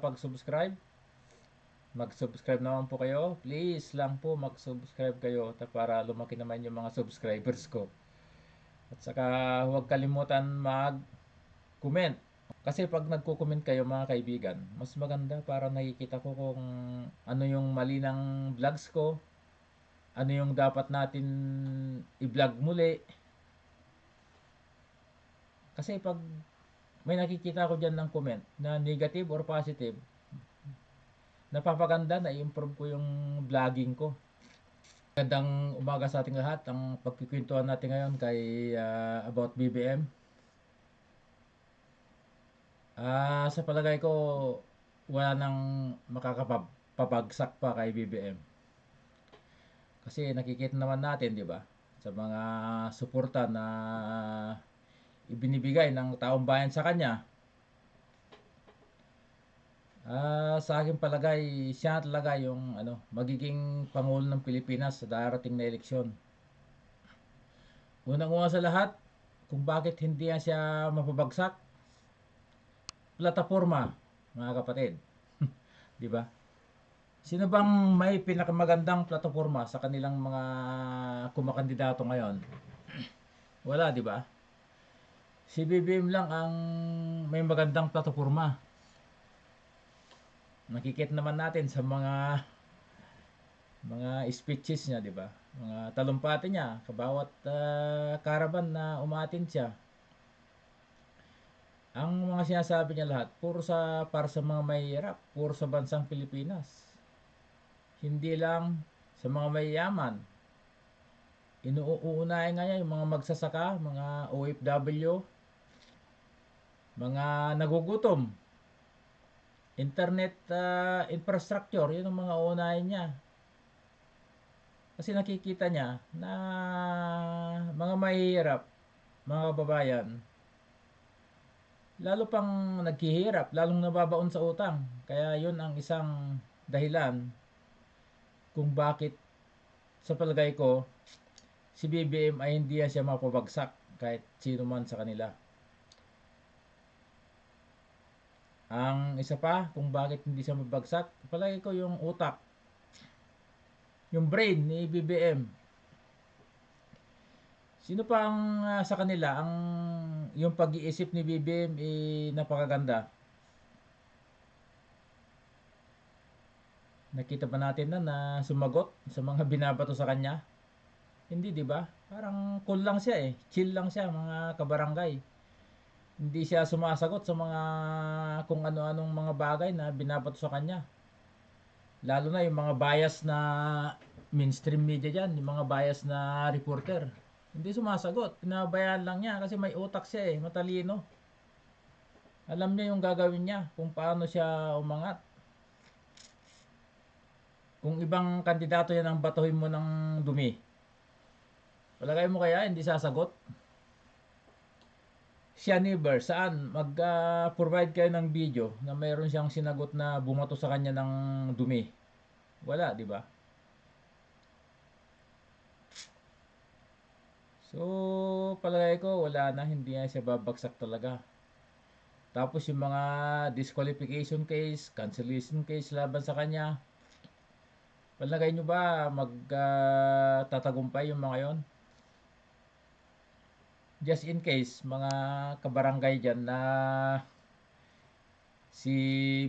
nakakapag-subscribe, mag-subscribe naman po kayo. Please lang po mag-subscribe kayo para lumaki naman yung mga subscribers ko. At saka huwag kalimutan mag-comment. Kasi pag nagko-comment kayo mga kaibigan, mas maganda para nakikita ko kung ano yung mali ng vlogs ko, ano yung dapat natin i-vlog muli. Kasi pag may nakikita ko dyan ng comment na negative or positive, napapaganda na i-improve ko yung vlogging ko. Magandang umaga sa ating lahat. Ang pagkikwentuhan natin ngayon kay ah, about BBM. Ah, sa palagay ko wala nang makakapabagsak pa kay BBM. Kasi nakikita naman natin, di ba? Sa mga suporta na ibinibigay ng taong bayan sa kanya. Ah, sa aking palagay, siya talaga yung ano, magiging pangulo ng Pilipinas sa darating na eleksyon. Unang-una sa lahat, kung bakit hindi siya mapabagsak, plataforma, mga kapatid. 'Di ba? Sino bang may pinakamagandang plataforma sa kanilang mga kumakandidato ngayon? Wala, 'di ba? Si BBM lang ang may magandang plataforma. Nakikita naman natin sa mga mga speeches niya, 'di ba? Mga talumpati niya, kabawat ah, karaban na umatin siya. Ang mga sinasabi niya lahat, puro sa para sa mga mahihirap, puro sa bansang Pilipinas. Hindi lang sa mga mayayaman. Inuunahin nga niya yung mga magsasaka, mga OFW, mga nagugutom. Internet ah, infrastructure, yun ang mga unahin niya. Kasi nakikita niya na mga mahihirap, mga kababayan, lalo pang naghihirap, lalong nababaon sa utang. Kaya yun ang isang dahilan kung bakit sa palagay ko si BBM ay hindi siya mapabagsak kahit sino man sa kanila. Ang isa pa kung bakit hindi siya mabagsak, palagi ko yung utak. Yung brain ni BBM. Sino pa ang ah, sa kanila ang yung pag-iisip ni BBM eh, napakaganda. Nakita ba natin na na sumagot sa mga binabato sa kanya? Hindi, 'di ba? Parang cool lang siya eh. Chill lang siya mga kabarangay. Hindi siya sumasagot sa mga kung ano-anong mga bagay na binabato sa kanya. Lalo na yung mga bias na mainstream media dyan, yung mga bias na reporter. Hindi sumasagot. Pinabayaan lang niya kasi may utak siya eh, matalino. Alam niya yung gagawin niya, kung paano siya umangat. Kung ibang kandidato yan ang batuhin mo ng dumi, palagay mo kaya hindi sasagot? Siya never, saan? Mag-provide kayo ng video na mayroon siyang sinagot na bumato sa kanya ng dumi. Wala, di ba? So, palagay ko, wala na, hindi na siya babagsak talaga. Tapos yung mga disqualification case, cancellation case laban sa kanya, palagay nyo ba magtatagumpay yung mga yon? Just in case, mga kabarangay dyan na si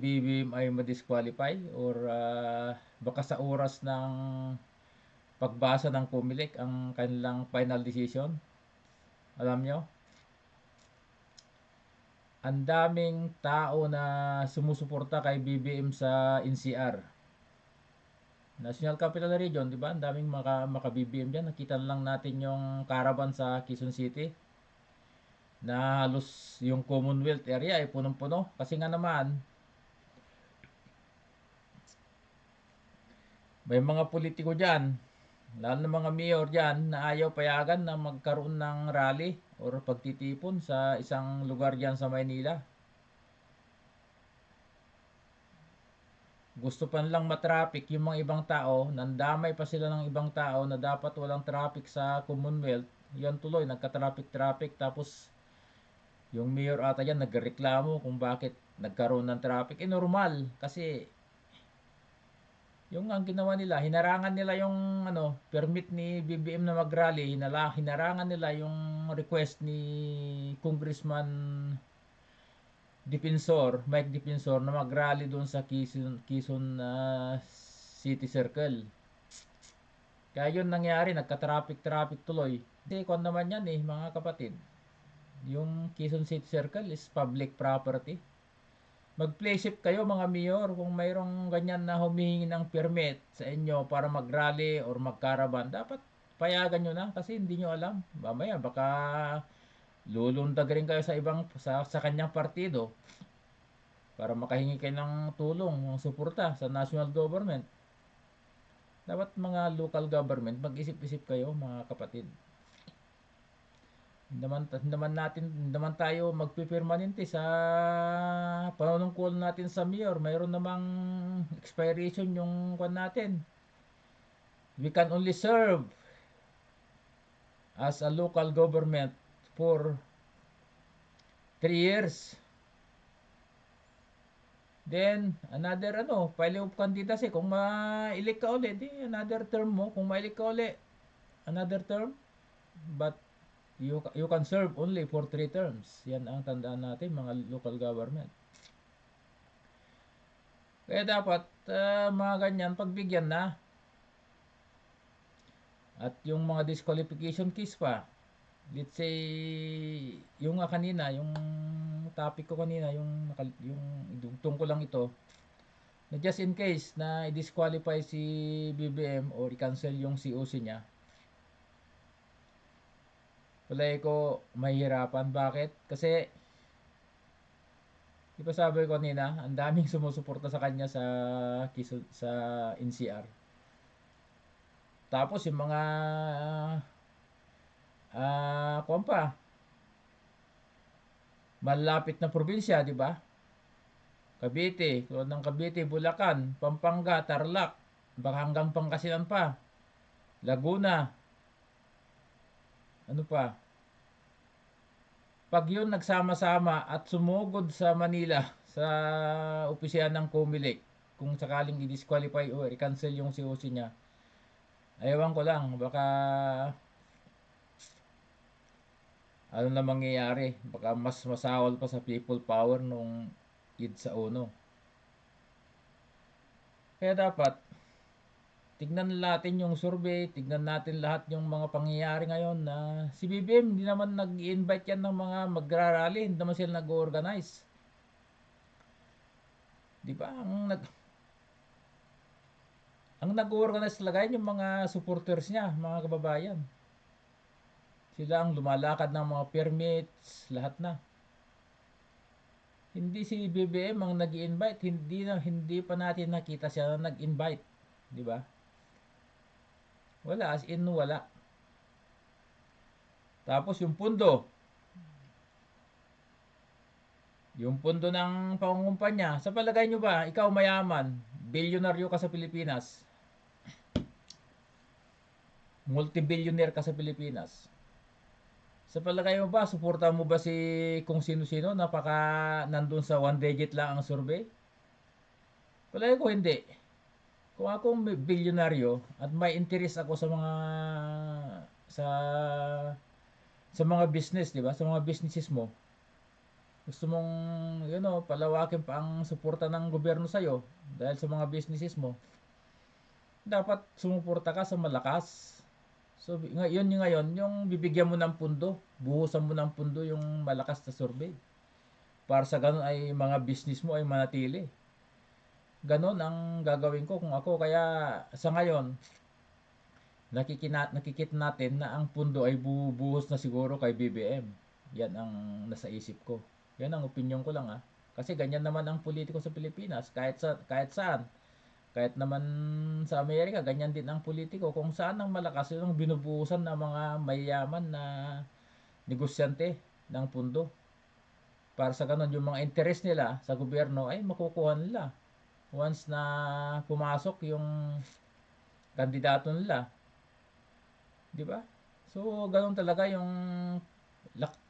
BBM ay ma-disqualify or ah, baka sa oras ng pagbasa ng Comelec ang kanilang final decision. Alam nyo? Ang daming tao na sumusuporta kay BBM sa NCR. National Capital Region, di ba? Ang daming maka, maka-BBM dyan. Nakita lang natin yung caravan sa Quezon City na halos yung Commonwealth area ay punong-puno. Kasi nga naman, may mga politiko dyan lalo na mga mayor dyan na ayaw payagan na magkaroon ng rally or pagtitipon sa isang lugar dyan sa Maynila. Gusto pa lang matraffic yung mga ibang tao, nandamay pa sila ng ibang tao na dapat walang traffic sa Commonwealth. Yan tuloy, nagka-traffic-traffic tapos yung mayor ata yan nagreklamo kung bakit nagkaroon ng traffic. Eh, normal. Kasi, yung ang ginawa nila, hinarangan nila yung ano, permit ni BBM na mag-rally, hinala, hinarangan nila yung request ni Congressman Defensor, Mike Defensor na mag-rally doon sa Quezon, Quezon ah, City Circle. Kaya yun nangyari, nagka-traffic-traffic tuloy. Kasi kung naman yan eh, mga kapatid, yung Quezon City Circle is public property. Mag-playship kayo mga mayor kung mayroong ganyan na humihingi ng permit sa inyo para mag-rally or mag-caravan. Dapat payagan nyo na kasi hindi nyo alam. Mamaya baka lulundag rin kayo sa ibang sa, sa kanyang partido para makahingi kayo ng tulong, ng suporta sa national government. Dapat mga local government, mag-isip-isip kayo mga kapatid. Naman, naman natin, naman tayo magpipirmanente sa panunungkol natin sa mayor. Mayroon namang expiration yung kwan natin. We can only serve as a local government for 3 years. Then, another ano, file of candidacy. Kung ma-elect ka ulit, di another term mo. Kung ma-elect ka ulit, another term. But, you, you can serve only for 3 terms. Yan ang tandaan natin, mga local government. Kaya dapat, uh, mga ganyan, pagbigyan na. At yung mga disqualification case pa, let's say, yung kanina, yung topic ko kanina, yung, yung, yung tungkol lang ito, na just in case na i-disqualify si BBM or i-cancel yung COC niya, wala ko mahihirapan. Bakit? Kasi, di sabi ko kanina, ang daming sumusuporta sa kanya sa, sa NCR. Tapos yung mga ah, uh, pa, malapit na probinsya, di ba? Cavite, ng Cavite, Bulacan, Pampanga, Tarlac, baka hanggang Pangasinan pa, Laguna, ano pa? Pag yun nagsama-sama at sumugod sa Manila sa opisya ng Comelec, kung sakaling i-disqualify o i-cancel yung COC niya, ayawan ko lang, baka ano na mangyayari. Baka mas masawal pa sa people power nung id sa uno. Kaya dapat, tignan natin yung survey, tignan natin lahat yung mga pangyayari ngayon na si BBM hindi naman nag-invite yan ng mga magrarally, hindi naman sila nag-organize. Di ba? Ang nag ang nag-organize talaga yung mga supporters niya, mga kababayan. Sila ang lumalakad ng mga permits, lahat na. Hindi si BBM ang nag invite hindi na hindi pa natin nakita siya na nag-invite, di ba? Wala as in wala. Tapos yung pundo. Yung pundo ng pangungumpanya, sa palagay nyo ba, ikaw mayaman, bilyonaryo ka sa Pilipinas, multi-billionaire ka sa Pilipinas, sa palagay mo ba, suporta mo ba si kung sino-sino napaka nandun sa one digit lang ang survey? Palagay ko hindi. Kung ako bilyonaryo at may interest ako sa mga sa sa mga business, di ba? Sa mga businesses mo. Gusto mong, you know, palawakin pa ang suporta ng gobyerno sa iyo dahil sa mga businesses mo. Dapat sumuporta ka sa malakas So, ngayon yung ngayon, yung bibigyan mo ng pundo, buhusan mo ng pundo yung malakas na survey. Para sa ganun ay mga business mo ay manatili. Ganon ang gagawin ko kung ako. Kaya sa ngayon, nakikina, nakikita natin na ang pundo ay bubuhos na siguro kay BBM. Yan ang nasa isip ko. Yan ang opinion ko lang ah. Kasi ganyan naman ang politiko sa Pilipinas. Kahit, sa, kahit saan kahit naman sa Amerika, ganyan din ang politiko. Kung saan ang malakas yung binubuhusan ng mga mayayaman na negosyante ng pundo. Para sa ganun, yung mga interest nila sa gobyerno ay makukuha nila. Once na pumasok yung kandidato nila. Di ba? So, ganun talaga yung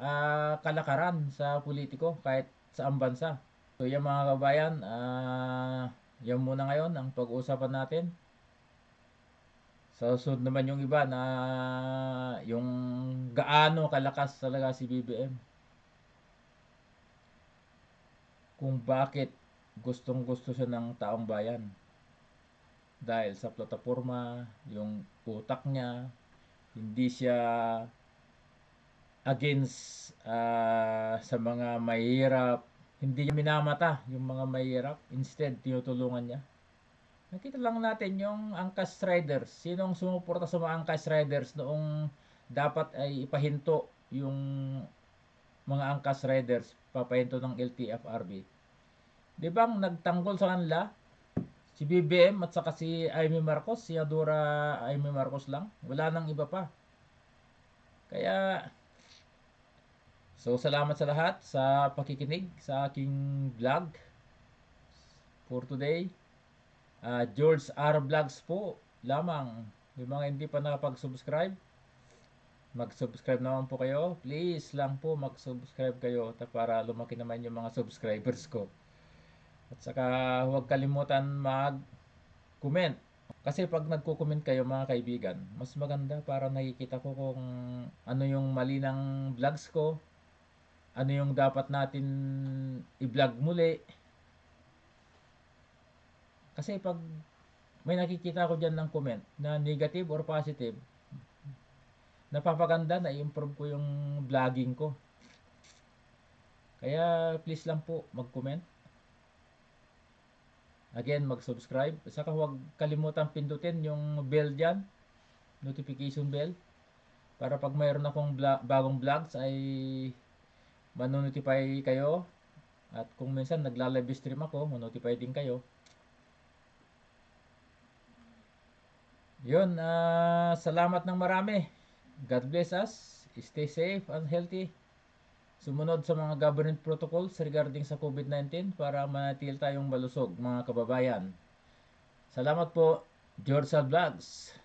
uh, kalakaran sa politiko kahit sa bansa. So yan mga kabayan, ah yan muna ngayon ang pag-uusapan natin. Sa susunod naman yung iba na yung gaano kalakas talaga si BBM. Kung bakit gustong gusto siya ng taong bayan. Dahil sa plataforma, yung utak niya, hindi siya against ah, sa mga mahirap. Hindi niya minamata yung mga mahirap. Instead, tinutulungan niya. Nakita lang natin yung Angkas Riders. Sinong sumuporta sa mga Angkas Riders noong dapat ay ipahinto yung mga Angkas Riders, papahinto ng LTFRB. Di bang nagtanggol sa kanila? Si BBM at saka si Amy Marcos, si Adora Amy Marcos lang. Wala nang iba pa. Kaya, so salamat sa lahat sa pakikinig sa aking vlog for today. Ah, George R. Vlogs po lamang. Yung mga hindi pa nakapag-subscribe, mag-subscribe naman po kayo. Please lang po mag-subscribe kayo para lumaki naman yung mga subscribers ko. At saka huwag kalimutan mag-comment. Kasi pag nagko-comment kayo mga kaibigan, mas maganda para nakikita ko kung ano yung mali ng vlogs ko, ano yung dapat natin i-vlog muli. Kasi pag may nakikita ko dyan ng comment na negative or positive, napapaganda na i-improve ko yung vlogging ko. Kaya please lang po mag-comment. Again, mag-subscribe. Saka huwag kalimutan pindutin yung bell dyan. Notification bell. Para pag mayroon akong vlog, bagong vlogs ay manonotify kayo. At kung minsan nagla-live stream ako, manotify din kayo. Yun, ah, salamat ng marami. God bless us. Stay safe and healthy. Sumunod sa mga government protocols regarding sa COVID-19 para manatil tayong malusog mga kababayan. Salamat po, George Vlogs.